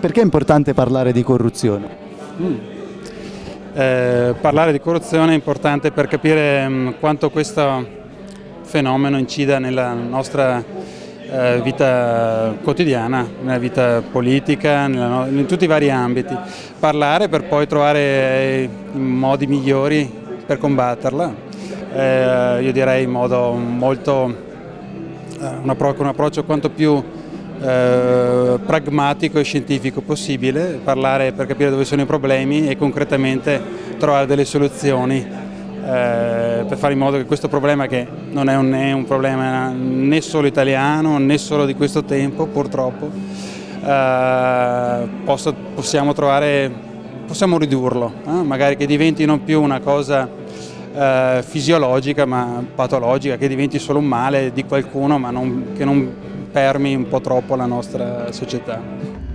Perché è importante parlare di corruzione? Mm. Eh, parlare di corruzione è importante per capire mh, mm, quanto questo fenomeno incida nella nostra eh, vita quotidiana, nella vita politica, nella, in tutti i vari ambiti. Parlare per poi trovare i modi migliori per combatterla, eh, io direi in modo molto, eh, un approccio quanto più eh, pragmatico e scientifico possibile, parlare per capire dove sono i problemi e concretamente trovare delle soluzioni eh, per fare in modo che questo problema che non è un, è un problema né solo italiano né solo di questo tempo purtroppo eh, posso, possiamo trovare possiamo ridurlo magari che diventi non più una cosa fisiologica ma patologica che diventi solo un male di qualcuno ma non, che non permi un po' troppo la nostra società.